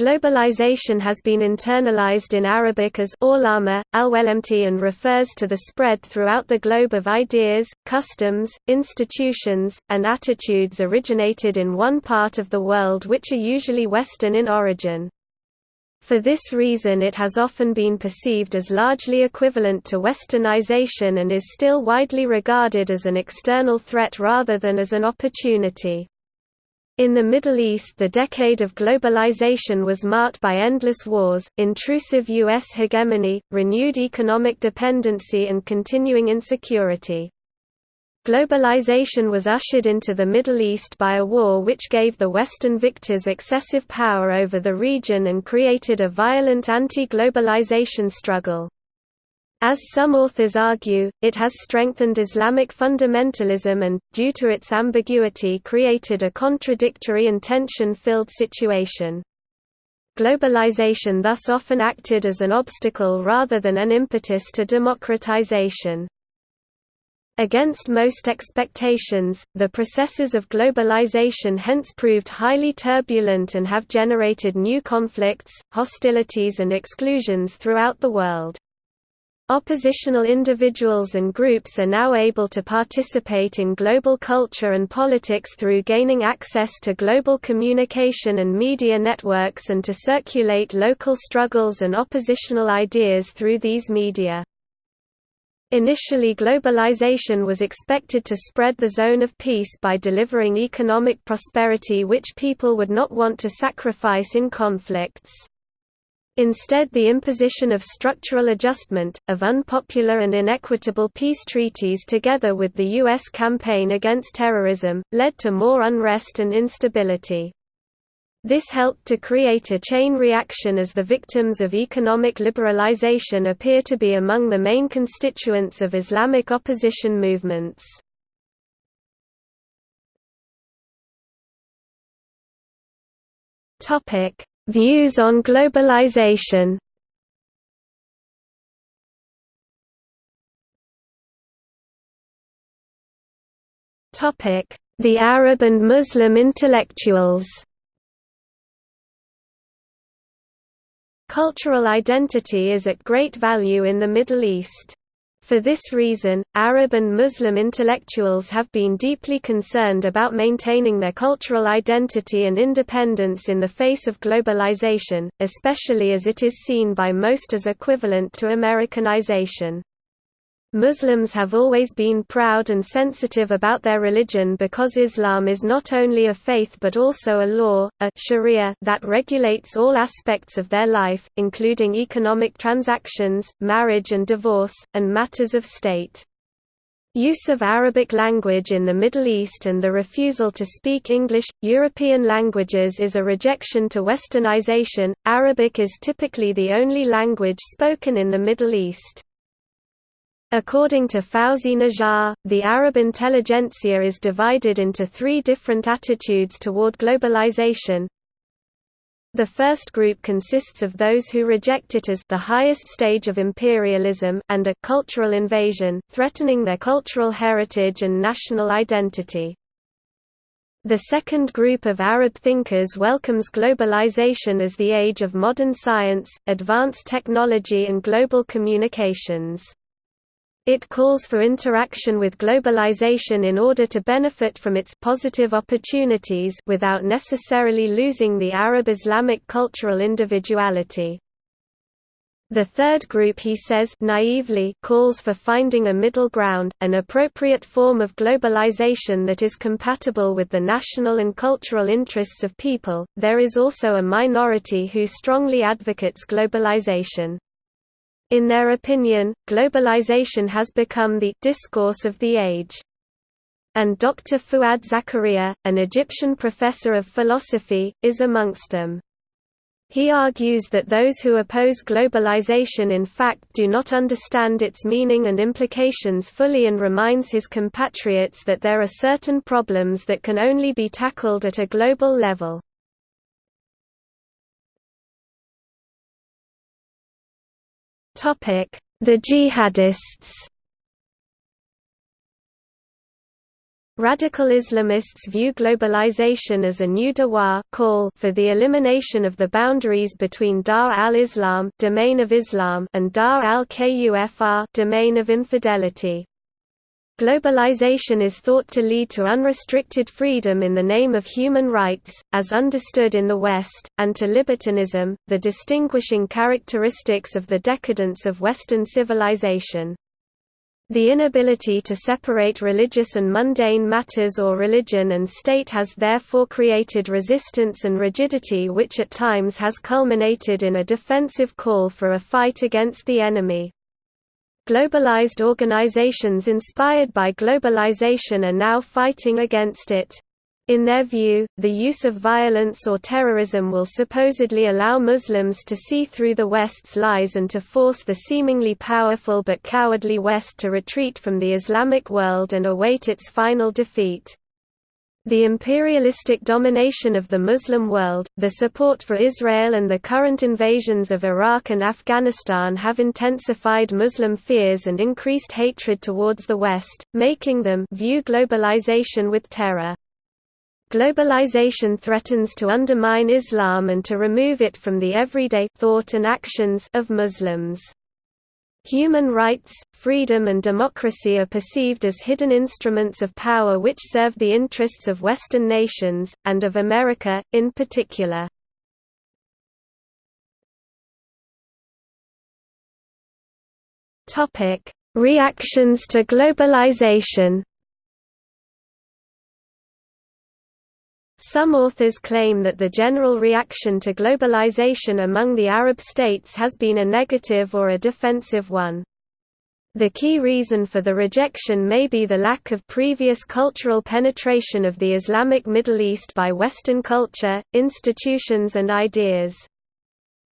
Globalization has been internalized in Arabic as Orlama, Alwelemti and refers to the spread throughout the globe of ideas, customs, institutions, and attitudes originated in one part of the world which are usually Western in origin. For this reason it has often been perceived as largely equivalent to Westernization and is still widely regarded as an external threat rather than as an opportunity. In the Middle East the decade of globalization was marked by endless wars, intrusive U.S. hegemony, renewed economic dependency and continuing insecurity. Globalization was ushered into the Middle East by a war which gave the Western victors excessive power over the region and created a violent anti-globalization struggle. As some authors argue, it has strengthened Islamic fundamentalism and, due to its ambiguity created a contradictory and tension-filled situation. Globalization thus often acted as an obstacle rather than an impetus to democratization. Against most expectations, the processes of globalization hence proved highly turbulent and have generated new conflicts, hostilities and exclusions throughout the world. Oppositional individuals and groups are now able to participate in global culture and politics through gaining access to global communication and media networks and to circulate local struggles and oppositional ideas through these media. Initially globalization was expected to spread the zone of peace by delivering economic prosperity which people would not want to sacrifice in conflicts. Instead the imposition of structural adjustment, of unpopular and inequitable peace treaties together with the U.S. campaign against terrorism, led to more unrest and instability. This helped to create a chain reaction as the victims of economic liberalization appear to be among the main constituents of Islamic opposition movements. Topic: Views on globalization. The Arab and Muslim intellectuals. Cultural identity is at great value in the Middle East. For this reason, Arab and Muslim intellectuals have been deeply concerned about maintaining their cultural identity and independence in the face of globalization, especially as it is seen by most as equivalent to Americanization. Muslims have always been proud and sensitive about their religion because Islam is not only a faith but also a law, a sharia that regulates all aspects of their life, including economic transactions, marriage and divorce, and matters of state. Use of Arabic language in the Middle East and the refusal to speak English, European languages is a rejection to westernization. Arabic is typically the only language spoken in the Middle East. According to Fawzi Najjar, the Arab intelligentsia is divided into three different attitudes toward globalization. The first group consists of those who reject it as the highest stage of imperialism and a cultural invasion, threatening their cultural heritage and national identity. The second group of Arab thinkers welcomes globalization as the age of modern science, advanced technology and global communications. It calls for interaction with globalization in order to benefit from its positive opportunities without necessarily losing the Arab Islamic cultural individuality. The third group he says naively calls for finding a middle ground, an appropriate form of globalization that is compatible with the national and cultural interests of people. There is also a minority who strongly advocates globalization. In their opinion, globalization has become the discourse of the age. And Dr. Fuad Zakaria, an Egyptian professor of philosophy, is amongst them. He argues that those who oppose globalization in fact do not understand its meaning and implications fully and reminds his compatriots that there are certain problems that can only be tackled at a global level. The jihadists Radical Islamists view globalization as a new dawa call for the elimination of the boundaries between Dar al-Islam domain of Islam and Dar al-Kufr domain of infidelity. Globalization is thought to lead to unrestricted freedom in the name of human rights, as understood in the West, and to libertinism, the distinguishing characteristics of the decadence of Western civilization. The inability to separate religious and mundane matters or religion and state has therefore created resistance and rigidity which at times has culminated in a defensive call for a fight against the enemy. Globalized organizations inspired by globalization are now fighting against it. In their view, the use of violence or terrorism will supposedly allow Muslims to see through the West's lies and to force the seemingly powerful but cowardly West to retreat from the Islamic world and await its final defeat. The imperialistic domination of the Muslim world, the support for Israel and the current invasions of Iraq and Afghanistan have intensified Muslim fears and increased hatred towards the West, making them view globalization with terror. Globalization threatens to undermine Islam and to remove it from the everyday thought and actions of Muslims. Human rights, freedom and democracy are perceived as hidden instruments of power which serve the interests of Western nations, and of America, in particular. Reactions to globalization Some authors claim that the general reaction to globalization among the Arab states has been a negative or a defensive one. The key reason for the rejection may be the lack of previous cultural penetration of the Islamic Middle East by Western culture, institutions and ideas.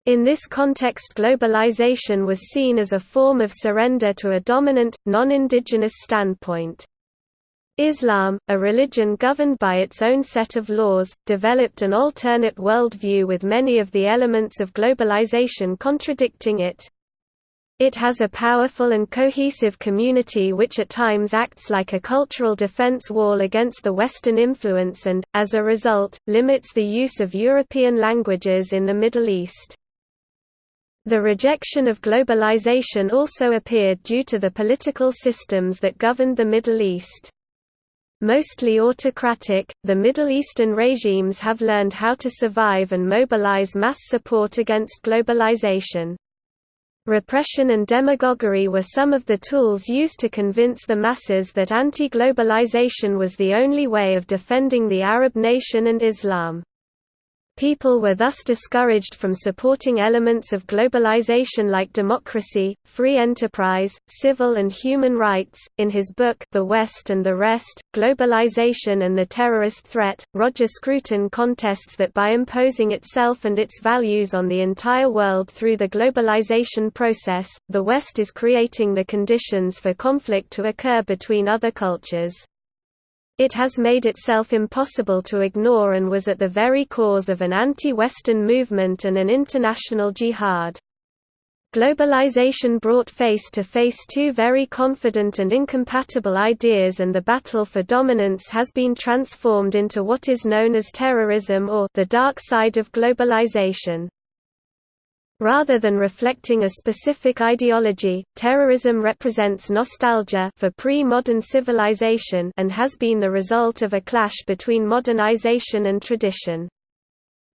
In this context globalization was seen as a form of surrender to a dominant, non-indigenous standpoint. Islam, a religion governed by its own set of laws, developed an alternate worldview with many of the elements of globalization contradicting it. It has a powerful and cohesive community which at times acts like a cultural defense wall against the Western influence and, as a result, limits the use of European languages in the Middle East. The rejection of globalization also appeared due to the political systems that governed the Middle East. Mostly autocratic, the Middle Eastern regimes have learned how to survive and mobilize mass support against globalization. Repression and demagoguery were some of the tools used to convince the masses that anti-globalization was the only way of defending the Arab nation and Islam. People were thus discouraged from supporting elements of globalization like democracy, free enterprise, civil and human rights. In his book The West and the Rest: Globalization and the Terrorist Threat, Roger Scruton contests that by imposing itself and its values on the entire world through the globalization process, the West is creating the conditions for conflict to occur between other cultures. It has made itself impossible to ignore and was at the very cause of an anti-Western movement and an international jihad. Globalization brought face to face two very confident and incompatible ideas and the battle for dominance has been transformed into what is known as terrorism or the dark side of globalization. Rather than reflecting a specific ideology, terrorism represents nostalgia for pre-modern civilization and has been the result of a clash between modernization and tradition.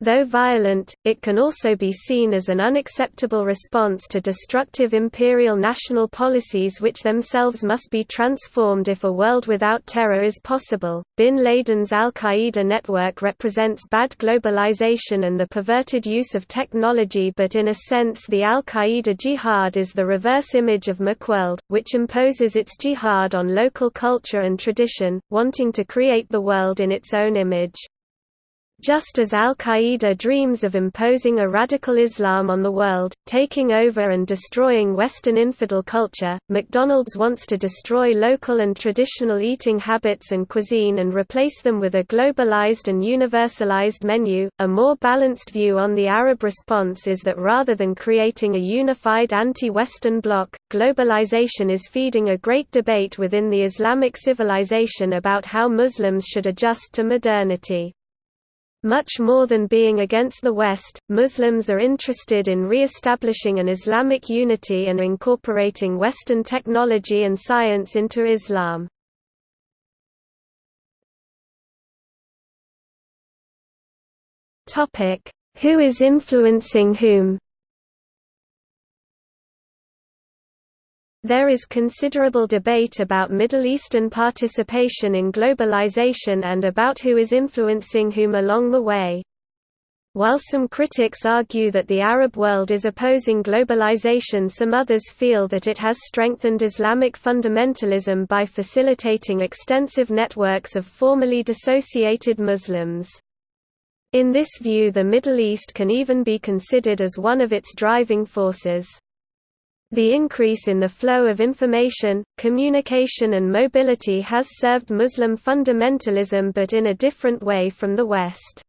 Though violent, it can also be seen as an unacceptable response to destructive imperial national policies which themselves must be transformed if a world without terror is possible. Bin Laden's Al Qaeda network represents bad globalization and the perverted use of technology, but in a sense, the Al Qaeda jihad is the reverse image of McWorld, which imposes its jihad on local culture and tradition, wanting to create the world in its own image. Just as al-Qaeda dreams of imposing a radical Islam on the world, taking over and destroying Western infidel culture, McDonald's wants to destroy local and traditional eating habits and cuisine and replace them with a globalized and universalized menu. A more balanced view on the Arab response is that rather than creating a unified anti-Western bloc, globalization is feeding a great debate within the Islamic civilization about how Muslims should adjust to modernity. Much more than being against the West, Muslims are interested in re-establishing an Islamic unity and incorporating Western technology and science into Islam. Who is influencing whom There is considerable debate about Middle Eastern participation in globalization and about who is influencing whom along the way. While some critics argue that the Arab world is opposing globalization some others feel that it has strengthened Islamic fundamentalism by facilitating extensive networks of formerly dissociated Muslims. In this view the Middle East can even be considered as one of its driving forces. The increase in the flow of information, communication and mobility has served Muslim fundamentalism but in a different way from the West.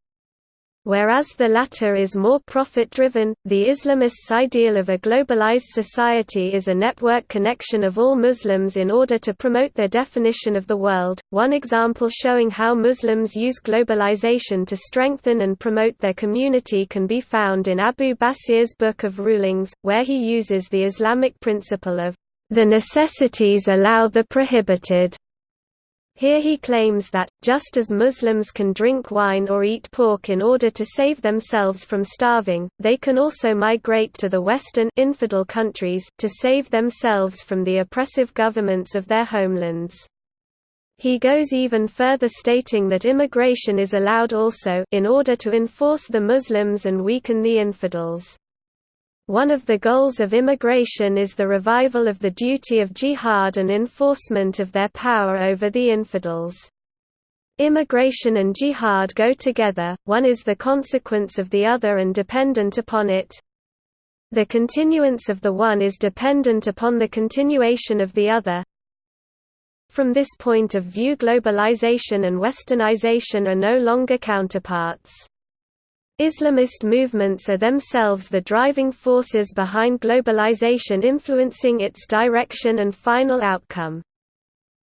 Whereas the latter is more profit-driven, the Islamists' ideal of a globalized society is a network connection of all Muslims in order to promote their definition of the world. One example showing how Muslims use globalization to strengthen and promote their community can be found in Abu Basir's Book of Rulings, where he uses the Islamic principle of the necessities allow the prohibited. Here he claims that, just as Muslims can drink wine or eat pork in order to save themselves from starving, they can also migrate to the Western infidel countries, to save themselves from the oppressive governments of their homelands. He goes even further stating that immigration is allowed also in order to enforce the Muslims and weaken the infidels. One of the goals of immigration is the revival of the duty of jihad and enforcement of their power over the infidels. Immigration and jihad go together, one is the consequence of the other and dependent upon it. The continuance of the one is dependent upon the continuation of the other. From this point of view globalization and westernization are no longer counterparts. Islamist movements are themselves the driving forces behind globalization influencing its direction and final outcome.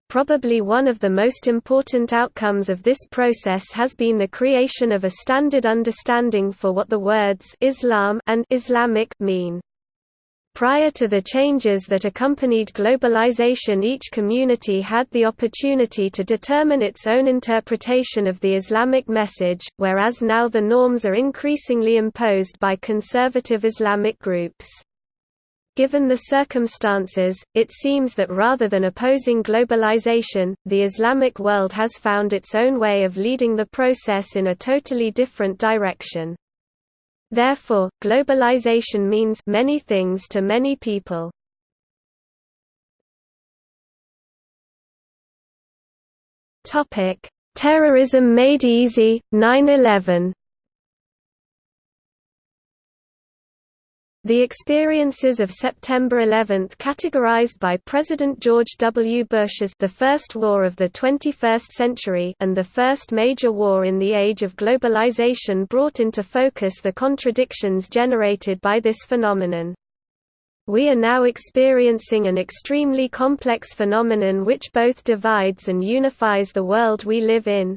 Probably one of the most important outcomes of this process has been the creation of a standard understanding for what the words Islam and Islamic mean. Prior to the changes that accompanied globalization each community had the opportunity to determine its own interpretation of the Islamic message, whereas now the norms are increasingly imposed by conservative Islamic groups. Given the circumstances, it seems that rather than opposing globalization, the Islamic world has found its own way of leading the process in a totally different direction. Therefore, globalization means many things to many people. Topic: Terrorism made easy, 9/11. The experiences of September 11 categorized by President George W. Bush as the first war of the 21st century and the first major war in the age of globalization brought into focus the contradictions generated by this phenomenon. We are now experiencing an extremely complex phenomenon which both divides and unifies the world we live in,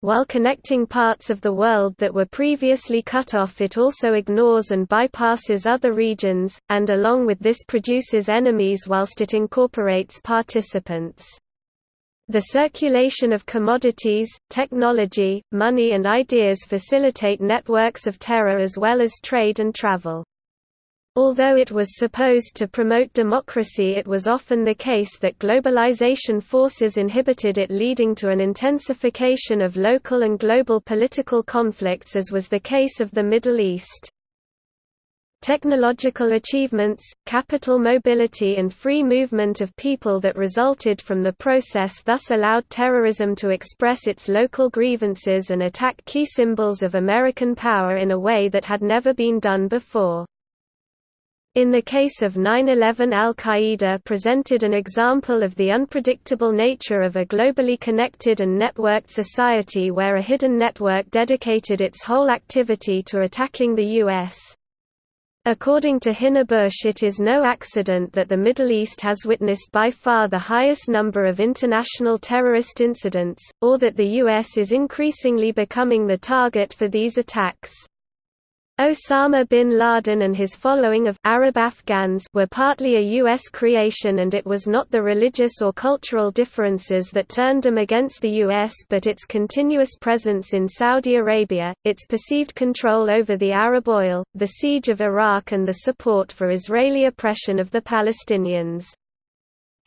while connecting parts of the world that were previously cut off it also ignores and bypasses other regions, and along with this produces enemies whilst it incorporates participants. The circulation of commodities, technology, money and ideas facilitate networks of terror as well as trade and travel. Although it was supposed to promote democracy it was often the case that globalization forces inhibited it leading to an intensification of local and global political conflicts as was the case of the Middle East. technological achievements, capital mobility and free movement of people that resulted from the process thus allowed terrorism to express its local grievances and attack key symbols of American power in a way that had never been done before. In the case of 9-11 al-Qaeda presented an example of the unpredictable nature of a globally connected and networked society where a hidden network dedicated its whole activity to attacking the U.S. According to Hinnebusch it is no accident that the Middle East has witnessed by far the highest number of international terrorist incidents, or that the U.S. is increasingly becoming the target for these attacks. Osama bin Laden and his following of Arab Afghans were partly a U.S. creation and it was not the religious or cultural differences that turned them against the U.S. but its continuous presence in Saudi Arabia, its perceived control over the Arab oil, the siege of Iraq and the support for Israeli oppression of the Palestinians.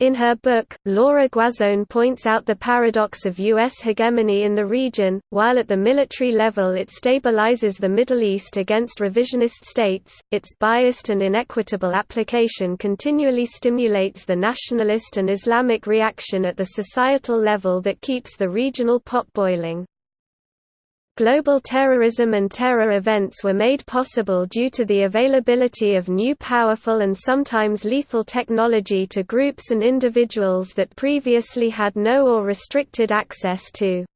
In her book, Laura Guazzone points out the paradox of U.S. hegemony in the region, while at the military level it stabilizes the Middle East against revisionist states, its biased and inequitable application continually stimulates the nationalist and Islamic reaction at the societal level that keeps the regional pot boiling. Global terrorism and terror events were made possible due to the availability of new powerful and sometimes lethal technology to groups and individuals that previously had no or restricted access to.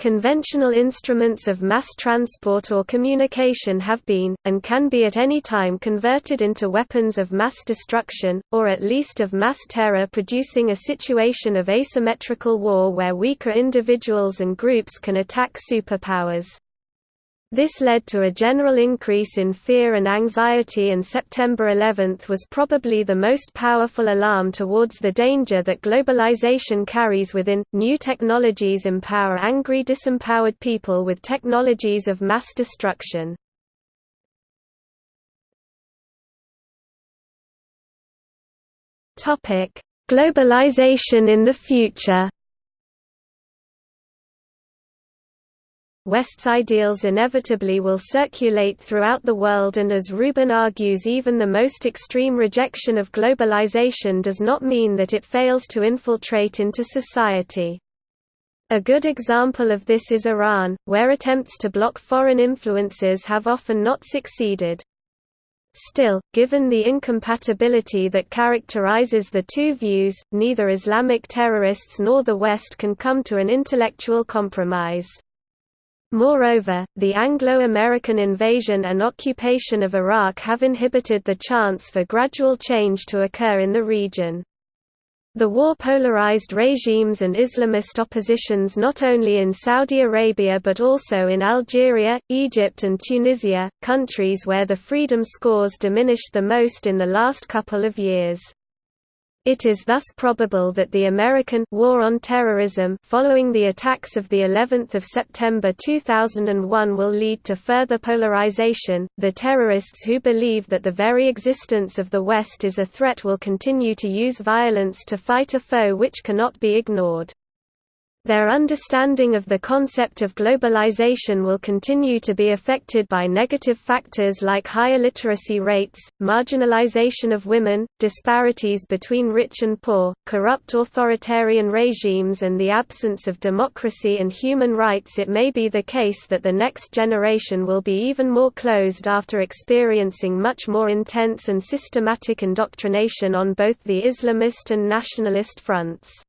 Conventional instruments of mass transport or communication have been, and can be at any time converted into weapons of mass destruction, or at least of mass terror producing a situation of asymmetrical war where weaker individuals and groups can attack superpowers. This led to a general increase in fear and anxiety and September 11 was probably the most powerful alarm towards the danger that globalization carries within. New technologies empower angry disempowered people with technologies of mass destruction. Globalization in the future. West's ideals inevitably will circulate throughout the world and as Rubin argues even the most extreme rejection of globalization does not mean that it fails to infiltrate into society. A good example of this is Iran, where attempts to block foreign influences have often not succeeded. Still, given the incompatibility that characterizes the two views, neither Islamic terrorists nor the West can come to an intellectual compromise. Moreover, the Anglo-American invasion and occupation of Iraq have inhibited the chance for gradual change to occur in the region. The war polarized regimes and Islamist oppositions not only in Saudi Arabia but also in Algeria, Egypt and Tunisia, countries where the freedom scores diminished the most in the last couple of years. It is thus probable that the American war on terrorism following the attacks of the 11th of September 2001 will lead to further polarization. The terrorists who believe that the very existence of the West is a threat will continue to use violence to fight a foe which cannot be ignored. Their understanding of the concept of globalization will continue to be affected by negative factors like higher literacy rates, marginalization of women, disparities between rich and poor, corrupt authoritarian regimes and the absence of democracy and human rights it may be the case that the next generation will be even more closed after experiencing much more intense and systematic indoctrination on both the Islamist and nationalist fronts.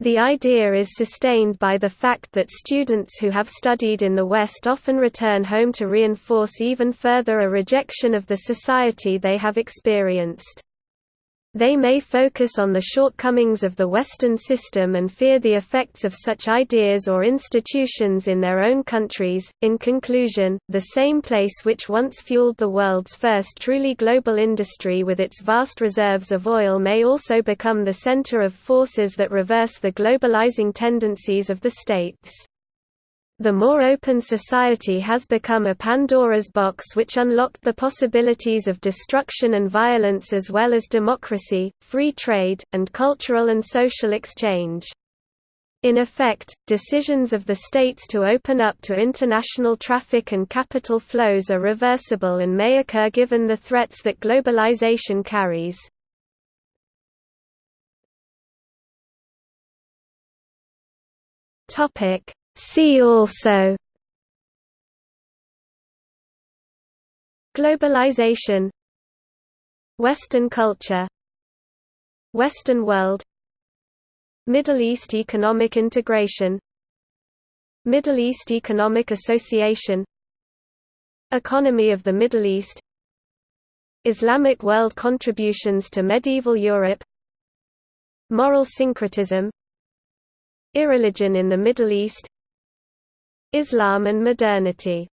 The idea is sustained by the fact that students who have studied in the West often return home to reinforce even further a rejection of the society they have experienced. They may focus on the shortcomings of the Western system and fear the effects of such ideas or institutions in their own countries. In conclusion, the same place which once fueled the world's first truly global industry with its vast reserves of oil may also become the center of forces that reverse the globalizing tendencies of the states. The more open society has become a Pandora's box which unlocked the possibilities of destruction and violence as well as democracy, free trade, and cultural and social exchange. In effect, decisions of the states to open up to international traffic and capital flows are reversible and may occur given the threats that globalization carries. See also Globalization Western culture Western world Middle East economic integration Middle East Economic Association Economy of the Middle East Islamic world contributions to medieval Europe Moral syncretism Irreligion in the Middle East Islam and modernity